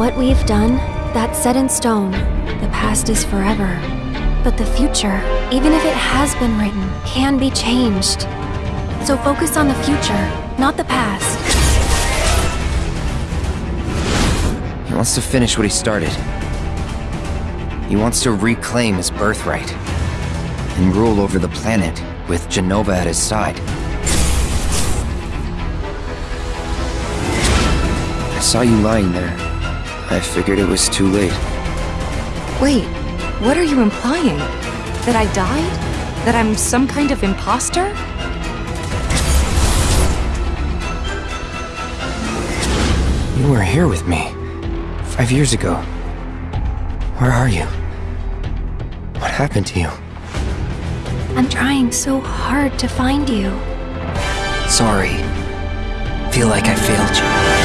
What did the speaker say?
What we've done, that's set in stone. The past is forever. But the future, even if it has been written, can be changed. So focus on the future, not the past. He wants to finish what he started. He wants to reclaim his birthright and rule over the planet with Jenova at his side. I saw you lying there. I figured it was too late. Wait, what are you implying? That I died? That I'm some kind of imposter? You were here with me. Five years ago. Where are you? What happened to you? I'm trying so hard to find you. Sorry. Feel like I failed you.